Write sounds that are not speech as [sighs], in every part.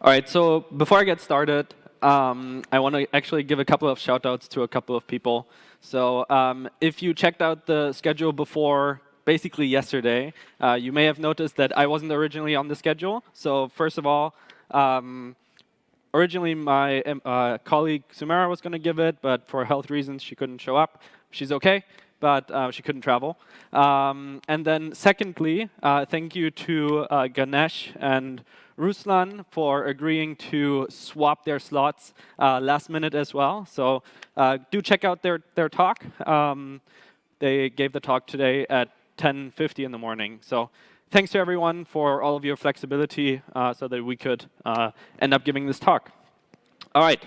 All right, so before I get started, um, I want to actually give a couple of shout outs to a couple of people. So um, if you checked out the schedule before basically yesterday, uh, you may have noticed that I wasn't originally on the schedule. So first of all, um, originally my um, uh, colleague Sumera was going to give it, but for health reasons, she couldn't show up. She's OK, but uh, she couldn't travel. Um, and then secondly, uh, thank you to uh, Ganesh and Ruslan for agreeing to swap their slots uh, last minute as well. So uh, do check out their, their talk. Um, they gave the talk today at 10.50 in the morning. So thanks to everyone for all of your flexibility uh, so that we could uh, end up giving this talk. All right.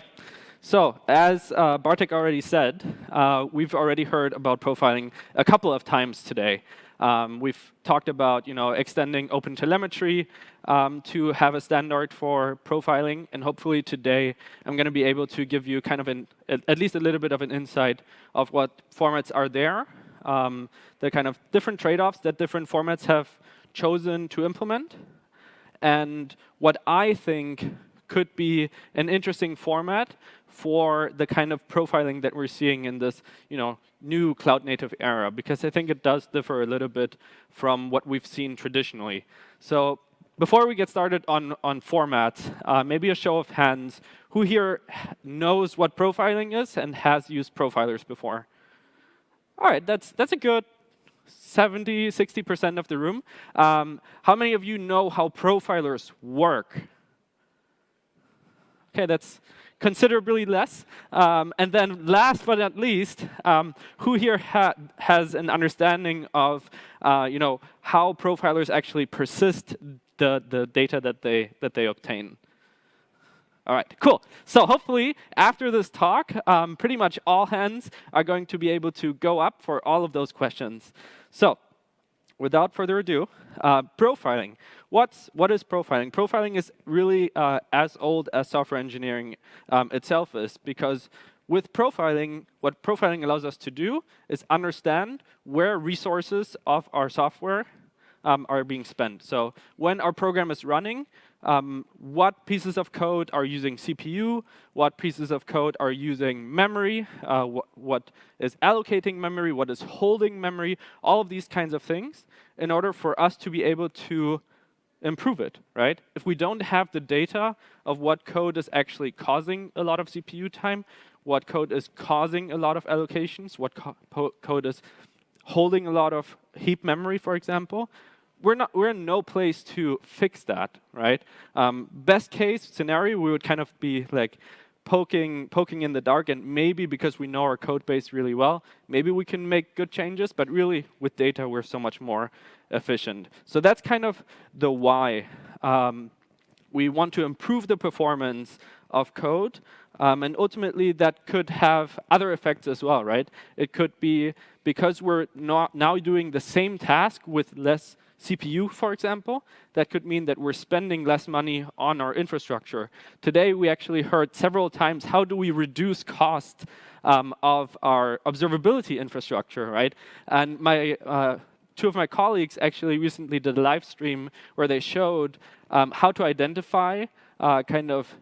So as uh, Bartek already said, uh, we've already heard about profiling a couple of times today. Um, we've talked about you know, extending OpenTelemetry um, to have a standard for profiling. And hopefully today, I'm going to be able to give you kind of an, at least a little bit of an insight of what formats are there, um, the kind of different trade-offs that different formats have chosen to implement, and what I think could be an interesting format for the kind of profiling that we're seeing in this you know, new cloud native era, because I think it does differ a little bit from what we've seen traditionally. So before we get started on, on formats, uh, maybe a show of hands. Who here knows what profiling is and has used profilers before? All right, that's, that's a good 70, 60% of the room. Um, how many of you know how profilers work? OK, that's considerably less. Um, and then last but not least, um, who here ha has an understanding of uh, you know, how profilers actually persist the, the data that they, that they obtain? All right, cool. So hopefully, after this talk, um, pretty much all hands are going to be able to go up for all of those questions. So without further ado, uh, profiling. What's, what is profiling? Profiling is really uh, as old as software engineering um, itself is, because with profiling, what profiling allows us to do is understand where resources of our software um, are being spent. So when our program is running, um, what pieces of code are using CPU, what pieces of code are using memory, uh, wh what is allocating memory, what is holding memory, all of these kinds of things in order for us to be able to improve it, right? If we don't have the data of what code is actually causing a lot of CPU time, what code is causing a lot of allocations, what co code is holding a lot of heap memory, for example, we're not we're in no place to fix that, right? Um, best case scenario, we would kind of be like poking poking in the dark, and maybe because we know our code base really well, maybe we can make good changes. But really, with data, we're so much more efficient. So that's kind of the why. Um, we want to improve the performance of code. Um, and ultimately, that could have other effects as well, right? It could be because we're not now doing the same task with less CPU, for example, that could mean that we're spending less money on our infrastructure. Today, we actually heard several times, how do we reduce cost um, of our observability infrastructure, right? And my uh, two of my colleagues actually recently did a live stream where they showed um, how to identify uh, kind of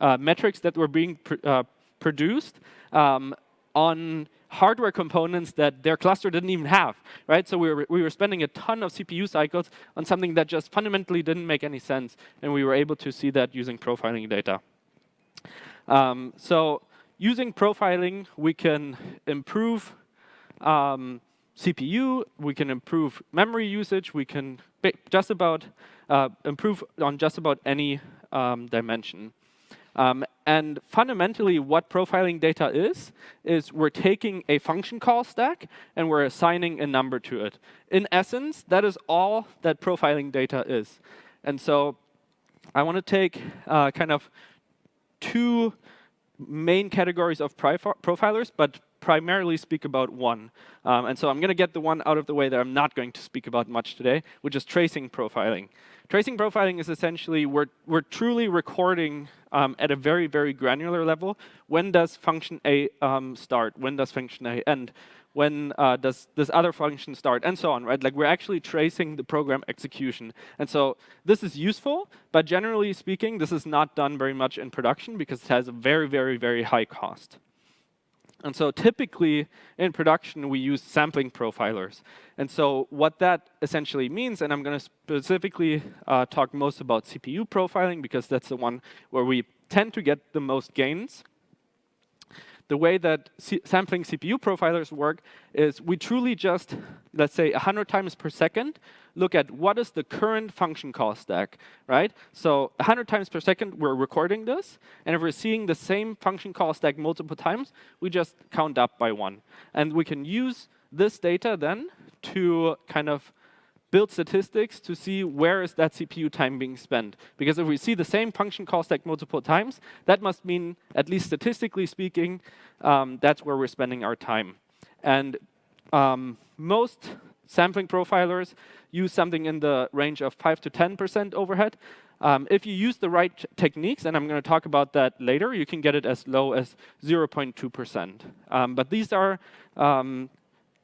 uh, metrics that were being pr uh, produced um, on hardware components that their cluster didn't even have, right? So we were, we were spending a ton of CPU cycles on something that just fundamentally didn't make any sense, and we were able to see that using profiling data. Um, so using profiling, we can improve um, CPU, we can improve memory usage, we can just about uh, improve on just about any um, dimension. Um, and fundamentally, what profiling data is, is we're taking a function call stack and we're assigning a number to it. In essence, that is all that profiling data is. And so I want to take uh, kind of two main categories of profilers, but primarily speak about one. Um, and so I'm going to get the one out of the way that I'm not going to speak about much today, which is tracing profiling. Tracing profiling is essentially we're, we're truly recording um, at a very, very granular level. When does function A um, start? When does function A end? when uh, does this other function start, and so on, right? Like we're actually tracing the program execution. And so this is useful, but generally speaking, this is not done very much in production because it has a very, very, very high cost. And so typically in production, we use sampling profilers. And so what that essentially means, and I'm going to specifically uh, talk most about CPU profiling because that's the one where we tend to get the most gains the way that C sampling CPU profilers work is we truly just, let's say, 100 times per second, look at what is the current function call stack, right? So 100 times per second, we're recording this. And if we're seeing the same function call stack multiple times, we just count up by one. And we can use this data then to kind of build statistics to see where is that CPU time being spent. Because if we see the same function call stack multiple times, that must mean, at least statistically speaking, um, that's where we're spending our time. And um, most sampling profilers use something in the range of 5 to 10% overhead. Um, if you use the right techniques, and I'm going to talk about that later, you can get it as low as 0.2%. Um, but these are um,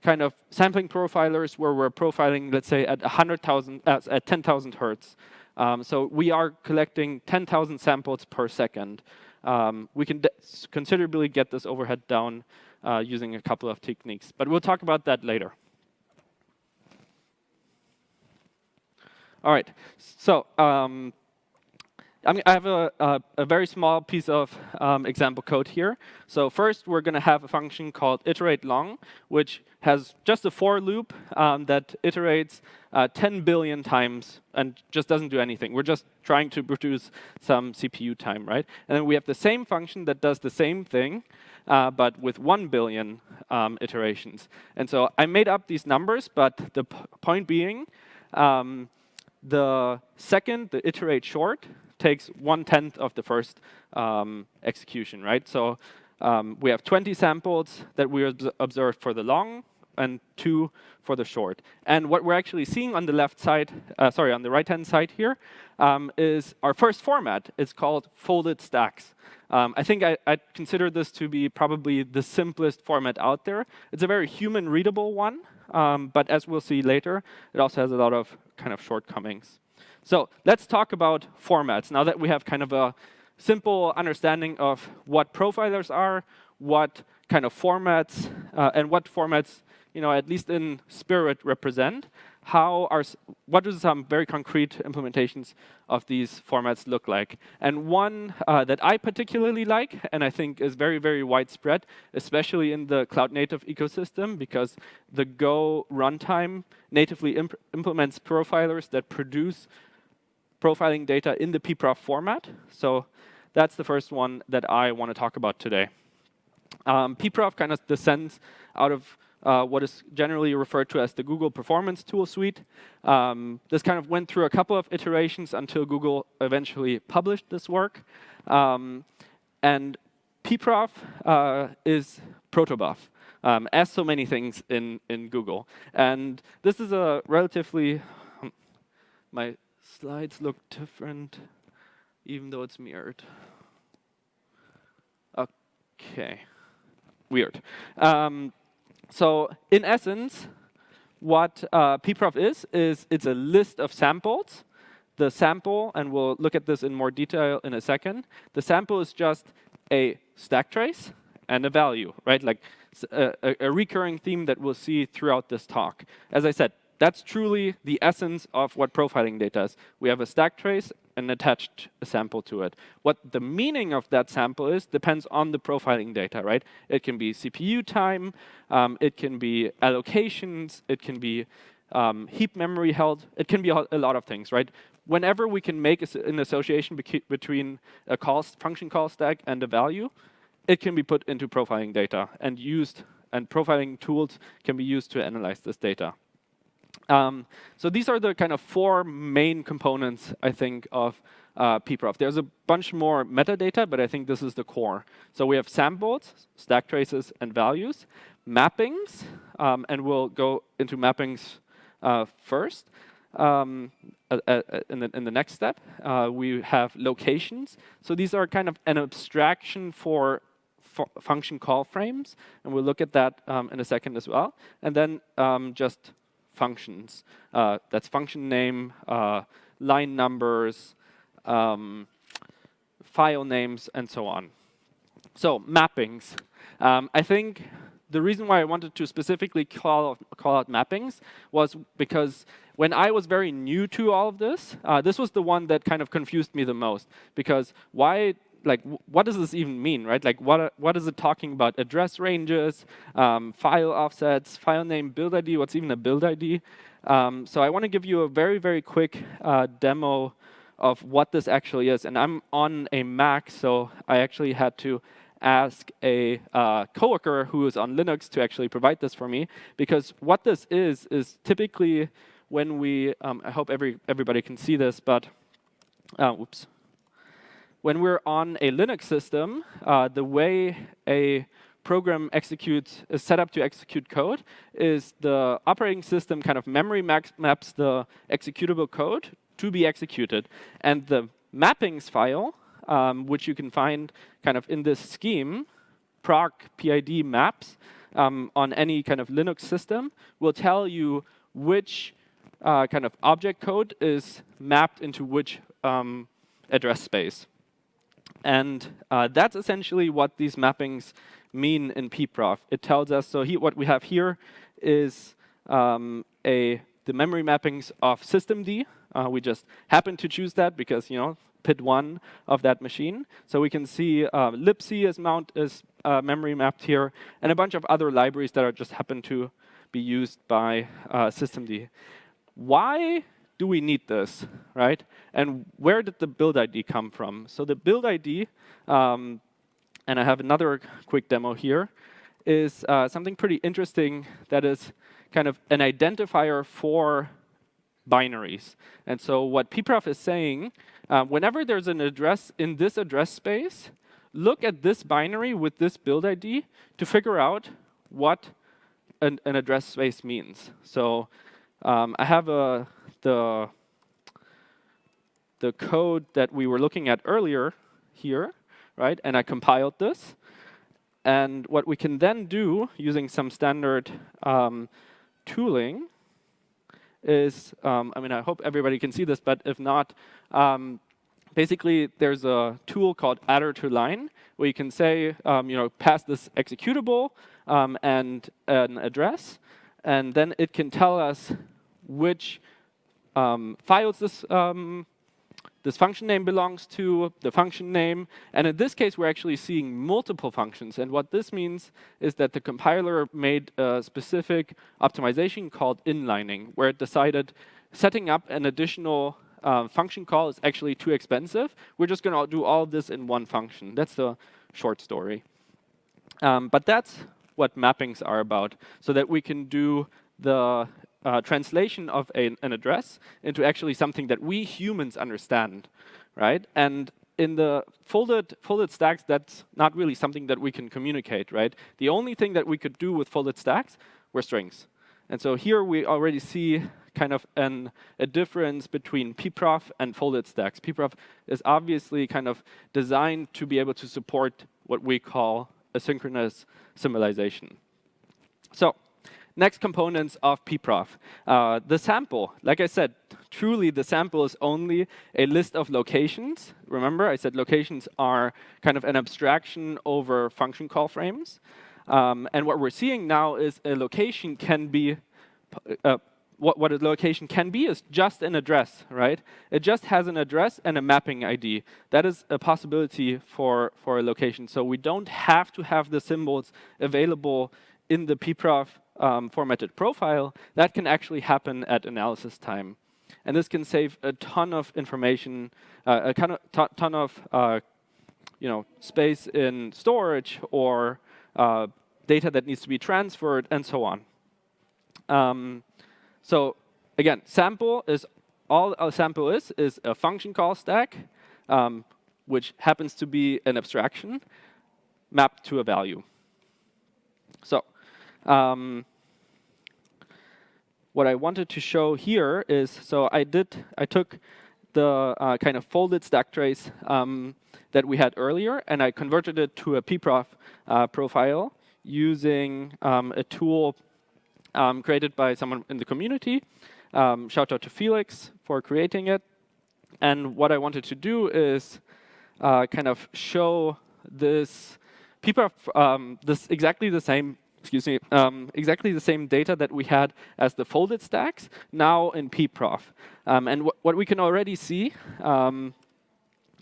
kind of sampling profilers where we're profiling, let's say, at 100,000, uh, at 10,000 hertz. Um, so we are collecting 10,000 samples per second. Um, we can considerably get this overhead down uh, using a couple of techniques. But we'll talk about that later. All right. So um, I, have a, a, a, very small piece of um, example code here. So first, we're going to have a function called iterate long, which has just a for loop um, that iterates uh, 10 billion times and just doesn't do anything. We're just trying to produce some CPU time, right? And then we have the same function that does the same thing, uh, but with 1 billion um, iterations. And so I made up these numbers, but the point being, um, the second, the iterate short, takes one-tenth of the first um, execution, right? So um, we have 20 samples that we observed for the long and two for the short. And what we're actually seeing on the left side, uh, sorry, on the right-hand side here, um, is our first format. It's called folded stacks. Um, I think I, I consider this to be probably the simplest format out there. It's a very human-readable one, um, but as we'll see later, it also has a lot of kind of shortcomings. So let's talk about formats. Now that we have kind of a simple understanding of what profilers are, what kind of formats, uh, and what formats, you know, at least in spirit represent, how are, what do some very concrete implementations of these formats look like? And one uh, that I particularly like, and I think is very, very widespread, especially in the cloud native ecosystem, because the Go runtime natively imp implements profilers that produce profiling data in the pprof format. So that's the first one that I want to talk about today. Um, pprof kind of descends out of uh, what is generally referred to as the Google Performance Tool Suite. Um, this kind of went through a couple of iterations until Google eventually published this work. Um, and pprof uh, is protobuf, um, as so many things in, in Google. And this is a relatively, um, my slides look different, even though it's mirrored. Okay, weird. Um, so in essence, what uh, pprof is, is it's a list of samples. The sample, and we'll look at this in more detail in a second, the sample is just a stack trace and a value, right? Like a, a recurring theme that we'll see throughout this talk. As I said, that's truly the essence of what profiling data is. We have a stack trace and attached a sample to it. What the meaning of that sample is depends on the profiling data, right? It can be CPU time, um, it can be allocations, it can be um, heap memory held, it can be a lot of things, right? Whenever we can make an association between a call, function call stack and a value, it can be put into profiling data and used, and profiling tools can be used to analyze this data. Um, so these are the kind of four main components, I think, of uh, pprof. There's a bunch more metadata, but I think this is the core. So we have samples, stack traces, and values, mappings, um, and we'll go into mappings uh, first. Um, in, the, in the next step, uh, we have locations. So these are kind of an abstraction for function call frames, and we'll look at that um, in a second as well. And then um, just functions. Uh, that's function name, uh, line numbers, um, file names, and so on. So mappings. Um, I think the reason why I wanted to specifically call, call out mappings was because when I was very new to all of this, uh, this was the one that kind of confused me the most. Because why, like, what does this even mean, right? Like, what, what is it talking about? Address ranges, um, file offsets, file name, build ID, what's even a build ID? Um, so I want to give you a very, very quick uh, demo of what this actually is. And I'm on a Mac, so I actually had to ask a uh, coworker who is on Linux to actually provide this for me. Because what this is, is typically when we, um, I hope every, everybody can see this, but, uh, oops. When we're on a Linux system, uh, the way a program executes, is set up to execute code is the operating system kind of memory maps the executable code to be executed. And the mappings file um, which you can find kind of in this scheme, proc PID maps um, on any kind of Linux system will tell you which uh, kind of object code is mapped into which um, address space. And uh, that's essentially what these mappings mean in pprof. It tells us, so he, what we have here is um, a the memory mappings of systemd. Uh, we just happen to choose that because, you know, PID1 of that machine. So we can see uh, libc is, mount, is uh, memory mapped here, and a bunch of other libraries that are just happen to be used by uh, systemd. Why do we need this, right? And where did the build ID come from? So the build ID, um, and I have another quick demo here, is uh, something pretty interesting that is kind of an identifier for binaries. And so what pprof is saying, uh, whenever there's an address in this address space, look at this binary with this build ID to figure out what an, an address space means. So um, I have a, the, the code that we were looking at earlier here, right? And I compiled this. And what we can then do using some standard um, tooling is, um, I mean, I hope everybody can see this, but if not, um, basically there's a tool called addr2line where you can say, um, you know, pass this executable um, and an address, and then it can tell us which um, files this um, this function name belongs to the function name. And in this case, we're actually seeing multiple functions. And what this means is that the compiler made a specific optimization called inlining, where it decided setting up an additional uh, function call is actually too expensive. We're just going to do all this in one function. That's the short story. Um, but that's what mappings are about, so that we can do the uh, translation of a, an address into actually something that we humans understand, right? And in the folded, folded stacks, that's not really something that we can communicate, right? The only thing that we could do with folded stacks were strings. And so here we already see kind of an, a difference between pprof and folded stacks. pprof is obviously kind of designed to be able to support what we call asynchronous symbolization. So next components of pprof. Uh, the sample, like I said, truly the sample is only a list of locations. Remember, I said locations are kind of an abstraction over function call frames. Um, and what we're seeing now is a location can be, uh, what, what a location can be is just an address, right? It just has an address and a mapping ID. That is a possibility for, for a location. So we don't have to have the symbols available in the pprof um, formatted profile, that can actually happen at analysis time. And this can save a ton of information, uh, a ton of, ton of uh, you know, space in storage or uh, data that needs to be transferred, and so on. Um, so again, sample is all a sample is is a function call stack, um, which happens to be an abstraction mapped to a value. So um, what I wanted to show here is, so I did, I took the uh, kind of folded stack trace um, that we had earlier, and I converted it to a pprof uh, profile using um, a tool um, created by someone in the community. Um, shout out to Felix for creating it. And what I wanted to do is uh, kind of show this pprof, um, this exactly the same excuse me, um, exactly the same data that we had as the folded stacks, now in pprof. Um, and wh what we can already see um,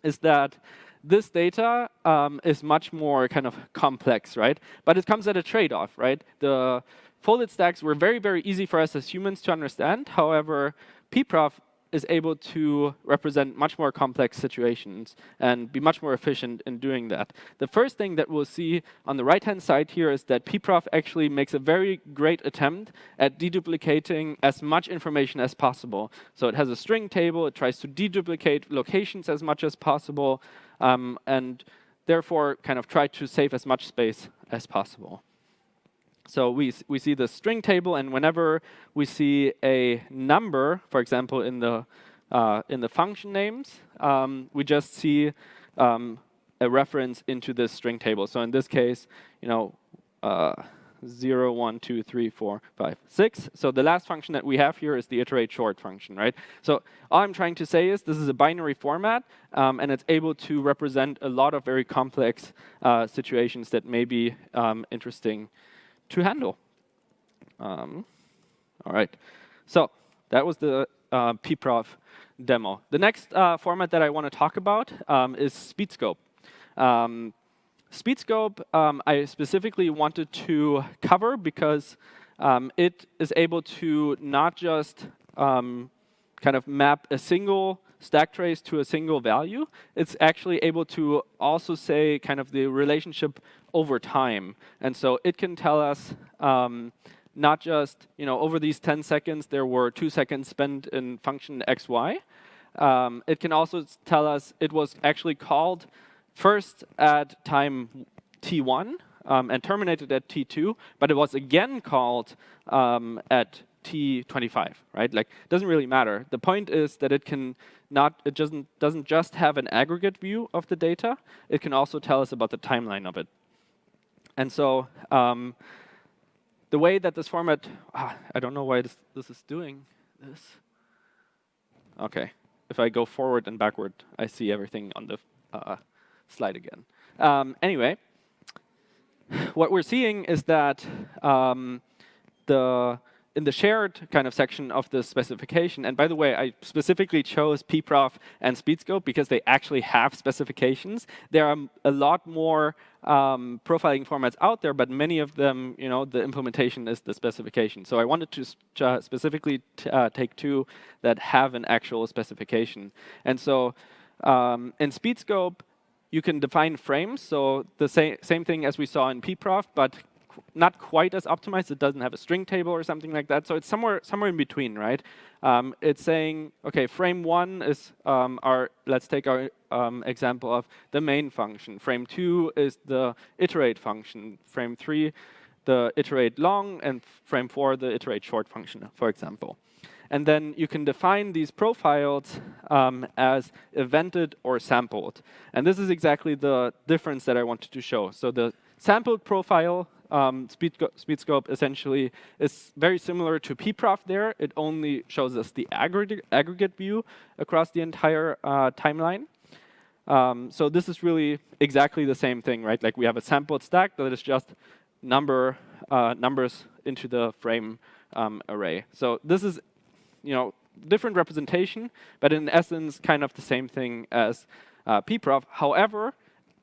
is that this data um, is much more kind of complex, right? But it comes at a trade-off, right? The folded stacks were very, very easy for us as humans to understand. However, pprof is able to represent much more complex situations and be much more efficient in doing that. The first thing that we'll see on the right-hand side here is that pprof actually makes a very great attempt at deduplicating as much information as possible. So it has a string table, it tries to deduplicate locations as much as possible, um, and therefore kind of try to save as much space as possible. So we, we see the string table, and whenever we see a number, for example, in the, uh, in the function names, um, we just see um, a reference into this string table. So in this case, you know, uh, 0, 1, 2, 3, 4, 5, 6. So the last function that we have here is the iterate short function, right? So all I'm trying to say is this is a binary format, um, and it's able to represent a lot of very complex uh, situations that may be um, interesting to handle. Um, all right, so that was the uh, pprof demo. The next uh, format that I want to talk about um, is SpeedScope. Um, SpeedScope um, I specifically wanted to cover because um, it is able to not just um, kind of map a single stack trace to a single value, it's actually able to also say kind of the relationship over time. And so it can tell us um, not just, you know, over these 10 seconds, there were two seconds spent in function xy. Um, it can also tell us it was actually called first at time t1 um, and terminated at t2, but it was again called um, at t25, right? Like, it doesn't really matter. The point is that it can not, it doesn't, doesn't just have an aggregate view of the data, it can also tell us about the timeline of it. And so um, the way that this format, ah, I don't know why this, this is doing this. OK, if I go forward and backward, I see everything on the uh, slide again. Um, anyway, what we're seeing is that um, the in the shared kind of section of the specification, and by the way, I specifically chose pprof and Speedscope because they actually have specifications. There are a lot more um, profiling formats out there, but many of them, you know, the implementation is the specification. So I wanted to uh, specifically uh, take two that have an actual specification. And so um, in Speedscope, you can define frames, so the same, same thing as we saw in pprof, but not quite as optimized. It doesn't have a string table or something like that. So it's somewhere somewhere in between, right? Um, it's saying, OK, frame one is um, our, let's take our um, example of the main function. Frame two is the iterate function. Frame three, the iterate long, and frame four, the iterate short function, for example. And then you can define these profiles um, as evented or sampled. And this is exactly the difference that I wanted to show. So the sampled profile um, Speedscope essentially is very similar to pprof there. It only shows us the aggregate, aggregate view across the entire uh, timeline. Um, so this is really exactly the same thing, right? Like we have a sampled stack that is just number uh, numbers into the frame um, array. So this is, you know, different representation, but in essence, kind of the same thing as uh, pprof. However,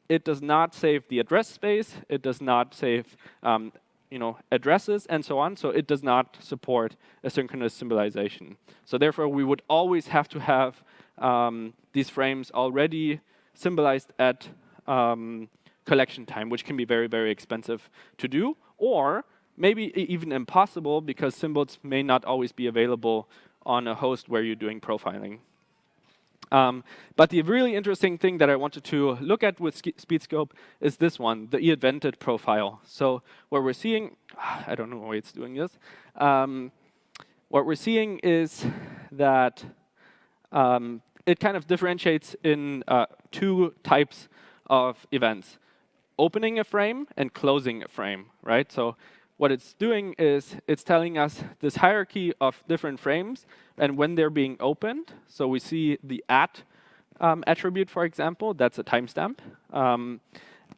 it does not save the address space. It does not save um, you know, addresses and so on. So it does not support asynchronous symbolization. So therefore, we would always have to have um, these frames already symbolized at um, collection time, which can be very, very expensive to do. Or maybe even impossible, because symbols may not always be available on a host where you're doing profiling. Um, but the really interesting thing that I wanted to look at with SpeedScope is this one, the evented profile. So what we're seeing, [sighs] I don't know why it's doing this. Um, what we're seeing is that um, it kind of differentiates in uh, two types of events, opening a frame and closing a frame, right? So what it's doing is it's telling us this hierarchy of different frames and when they're being opened. So we see the at um, attribute, for example, that's a timestamp, um,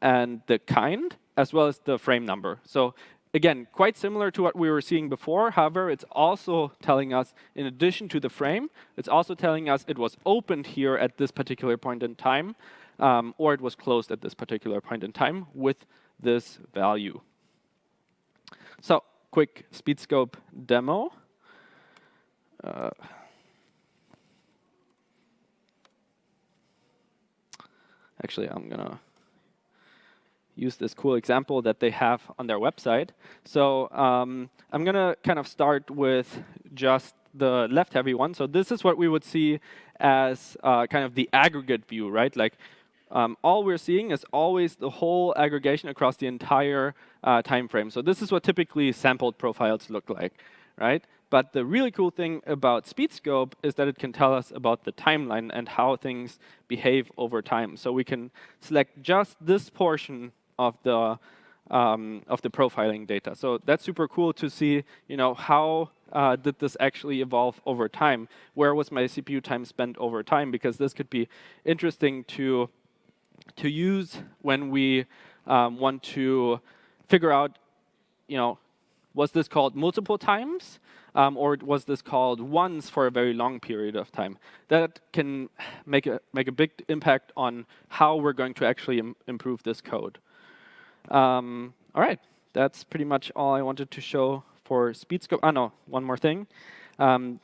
and the kind, as well as the frame number. So again, quite similar to what we were seeing before. However, it's also telling us, in addition to the frame, it's also telling us it was opened here at this particular point in time, um, or it was closed at this particular point in time with this value. So quick SpeedScope demo. Uh, actually, I'm going to use this cool example that they have on their website. So um, I'm going to kind of start with just the left-heavy one. So this is what we would see as uh, kind of the aggregate view, right? Like um, all we're seeing is always the whole aggregation across the entire uh, time frame. So this is what typically sampled profiles look like, right? But the really cool thing about SpeedScope is that it can tell us about the timeline and how things behave over time. So we can select just this portion of the um, of the profiling data. So that's super cool to see, you know, how uh, did this actually evolve over time? Where was my CPU time spent over time? Because this could be interesting to to use when we um, want to figure out, you know, was this called multiple times? Um, or was this called once for a very long period of time? That can make a, make a big impact on how we're going to actually Im improve this code. Um, all right, that's pretty much all I wanted to show for SpeedScope. Oh, no, one more thing. Um,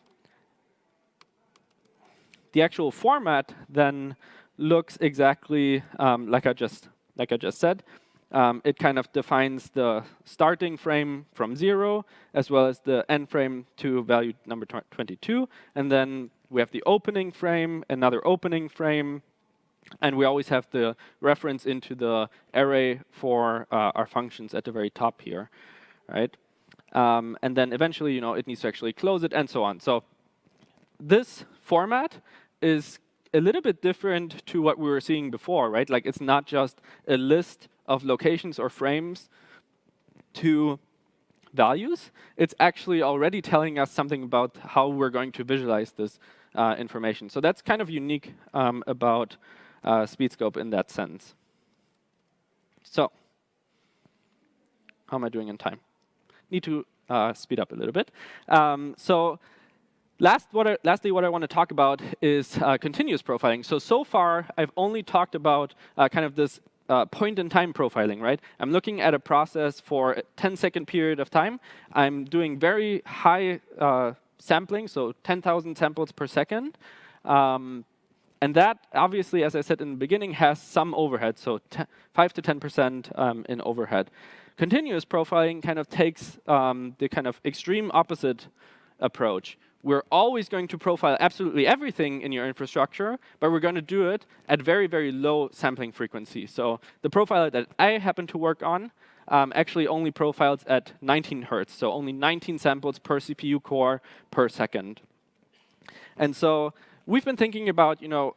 the actual format then looks exactly um, like I just like I just said. Um, it kind of defines the starting frame from zero, as well as the end frame to value number 22. And then we have the opening frame, another opening frame, and we always have the reference into the array for uh, our functions at the very top here, right? Um, and then eventually, you know, it needs to actually close it, and so on. So this format is a little bit different to what we were seeing before, right? Like it's not just a list of locations or frames to values. It's actually already telling us something about how we're going to visualize this uh, information. So that's kind of unique um, about uh, SpeedScope in that sense. So how am I doing in time? Need to uh, speed up a little bit. Um, so Last, what I, lastly, what I want to talk about is uh, continuous profiling. So, so far, I've only talked about uh, kind of this uh, point-in-time profiling, right? I'm looking at a process for a 10-second period of time. I'm doing very high uh, sampling, so 10,000 samples per second. Um, and that, obviously, as I said in the beginning, has some overhead, so 5 to 10% um, in overhead. Continuous profiling kind of takes um, the kind of extreme opposite approach, we're always going to profile absolutely everything in your infrastructure, but we're going to do it at very, very low sampling frequency. So the profiler that I happen to work on um, actually only profiles at 19 hertz, so only 19 samples per CPU core per second. And so we've been thinking about, you know,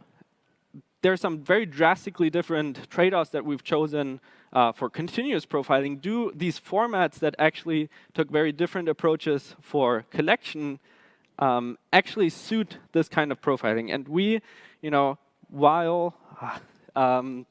there's some very drastically different trade-offs that we've chosen uh, for continuous profiling. Do these formats that actually took very different approaches for collection um, actually suit this kind of profiling. And we, you know, while [sighs] um,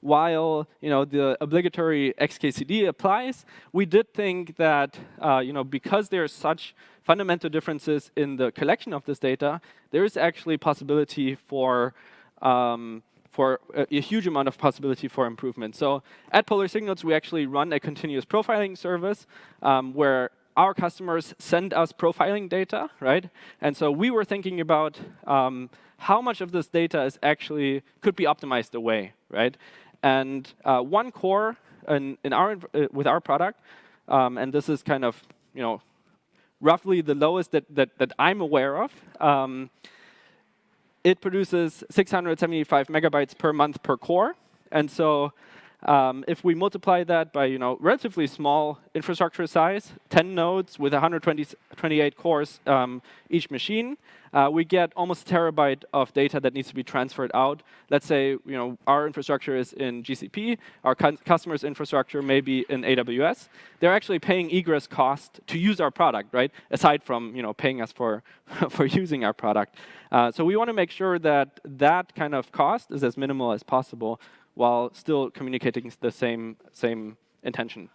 while you know the obligatory XKCD applies, we did think that uh, you know because there are such fundamental differences in the collection of this data, there is actually possibility for um, for a, a, huge amount of possibility for improvement. So at Polar Signals, we actually run a continuous profiling service um, where our customers send us profiling data, right? And so we were thinking about um, how much of this data is actually could be optimized away, right? And uh, one core in, in our uh, with our product, um, and this is kind of you know roughly the lowest that that, that I'm aware of. Um, it produces 675 megabytes per month per core, and so um, if we multiply that by you know relatively small infrastructure size, 10 nodes with 128 cores um, each machine, uh, we get almost a terabyte of data that needs to be transferred out. Let's say you know our infrastructure is in GCP, our customer's infrastructure may be in AWS. They're actually paying egress cost to use our product, right? Aside from you know paying us for [laughs] for using our product. Uh, so we want to make sure that that kind of cost is as minimal as possible while still communicating the same same intention.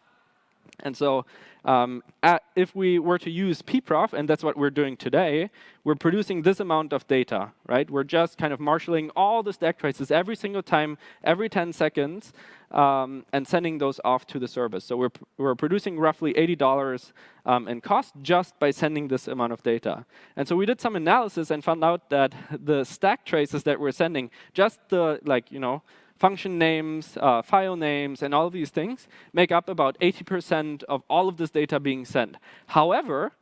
And so um, at, if we were to use pprof, and that's what we're doing today, we're producing this amount of data, right? We're just kind of marshaling all the stack traces every single time, every 10 seconds, um, and sending those off to the service. So we're, we're producing roughly $80 um, in cost just by sending this amount of data. And so we did some analysis and found out that [laughs] the stack traces that we're sending, just the, like, you know, function names, uh, file names, and all of these things make up about 80% of all of this data being sent. However,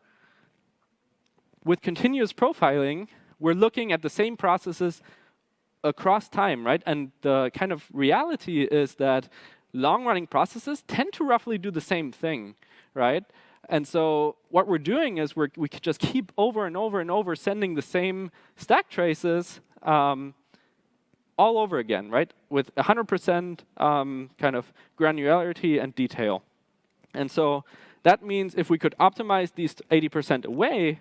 with continuous profiling, we're looking at the same processes across time, right? And the kind of reality is that long-running processes tend to roughly do the same thing, right? And so what we're doing is we're, we just keep over and over and over sending the same stack traces um, all over again, right? With 100% um, kind of granularity and detail. And so that means if we could optimize these 80% away,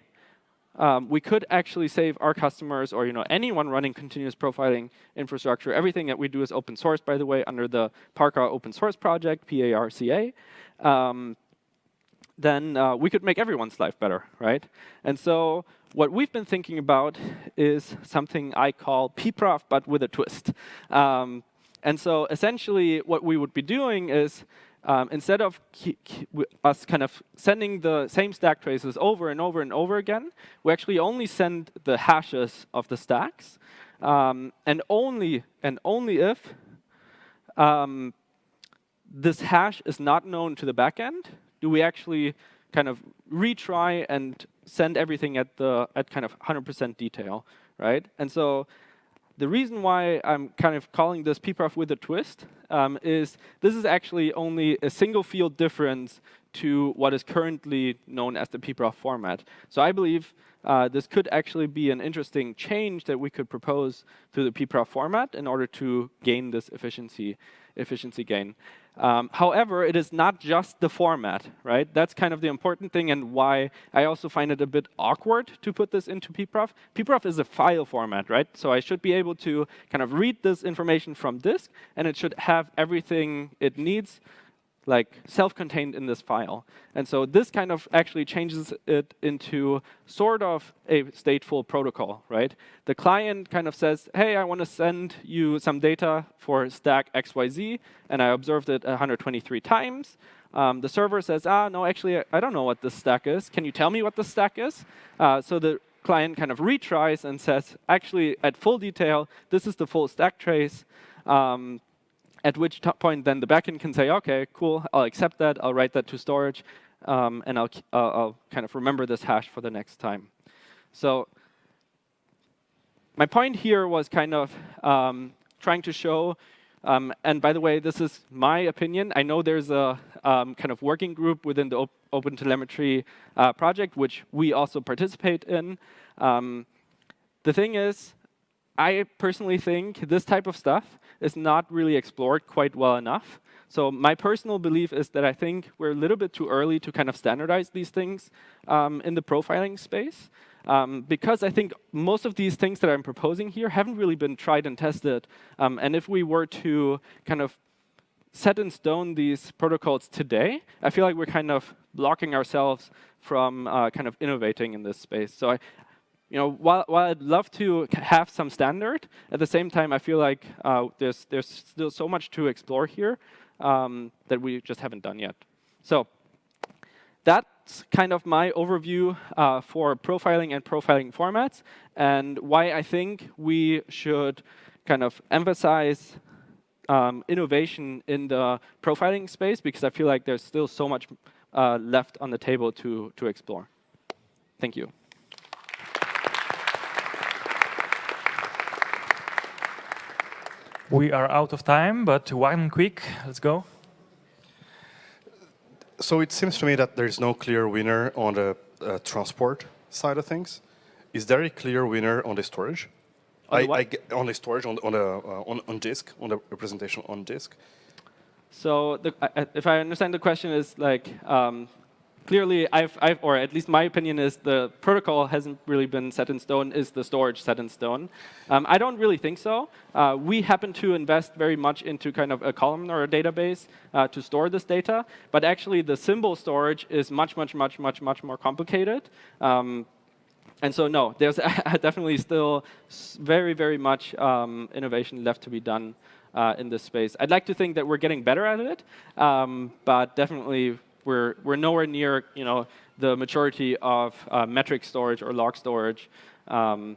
um, we could actually save our customers or you know anyone running continuous profiling infrastructure. Everything that we do is open source, by the way, under the Parka open source project, P-A-R-C-A. Um, then uh, we could make everyone's life better, right? And so what we've been thinking about is something I call pprof, but with a twist. Um, and so essentially, what we would be doing is um, instead of us kind of sending the same stack traces over and over and over again, we actually only send the hashes of the stacks, um, and only and only if um, this hash is not known to the backend, do we actually kind of retry and send everything at the at kind of 100% detail, right? And so the reason why I'm kind of calling this pprof with a twist um, is this is actually only a single field difference to what is currently known as the pprof format. So I believe uh, this could actually be an interesting change that we could propose to the pprof format in order to gain this efficiency efficiency gain. Um, however, it is not just the format, right? That's kind of the important thing and why I also find it a bit awkward to put this into pprof. pprof is a file format, right? So I should be able to kind of read this information from disk, and it should have everything it needs like self-contained in this file. And so this kind of actually changes it into sort of a stateful protocol, right? The client kind of says, hey, I want to send you some data for stack XYZ, and I observed it 123 times. Um, the server says, ah, no, actually, I don't know what this stack is. Can you tell me what the stack is? Uh, so the client kind of retries and says, actually, at full detail, this is the full stack trace. Um, at which point then the backend can say, OK, cool, I'll accept that, I'll write that to storage, um, and I'll, uh, I'll kind of remember this hash for the next time. So my point here was kind of um, trying to show, um, and by the way, this is my opinion. I know there's a um, kind of working group within the Op OpenTelemetry uh, project, which we also participate in. Um, the thing is, I personally think this type of stuff is not really explored quite well enough. So my personal belief is that I think we're a little bit too early to kind of standardize these things um, in the profiling space. Um, because I think most of these things that I'm proposing here haven't really been tried and tested. Um, and if we were to kind of set in stone these protocols today, I feel like we're kind of blocking ourselves from uh, kind of innovating in this space. So I, you know, while, while I'd love to have some standard, at the same time, I feel like uh, there's, there's still so much to explore here um, that we just haven't done yet. So that's kind of my overview uh, for profiling and profiling formats and why I think we should kind of emphasize um, innovation in the profiling space because I feel like there's still so much uh, left on the table to, to explore. Thank you. We are out of time, but one quick, let's go. So it seems to me that there's no clear winner on the uh, transport side of things. Is there a clear winner on the storage? On the I. I get- on the storage, on, the- on, the, uh, on, on disk, on the representation on disk. So the, I- I- if I understand the question is like, um, clearly I've, I've, or at least my opinion is the protocol hasn't really been set in stone, is the storage set in stone? Um, I don't really think so. Uh, we happen to invest very much into kind of a columnar or a database uh, to store this data, but actually the symbol storage is much, much, much, much, much more complicated. Um, and so no, there's [laughs] definitely still very, very much um, innovation left to be done uh, in this space. I'd like to think that we're getting better at it, um, but definitely we're we're nowhere near you know the maturity of uh, metric storage or log storage um,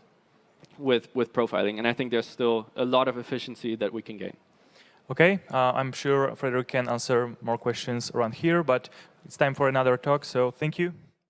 with with profiling. And I think there's still a lot of efficiency that we can gain. Okay, uh, I'm sure Frederick can answer more questions around here, but it's time for another talk, so thank you.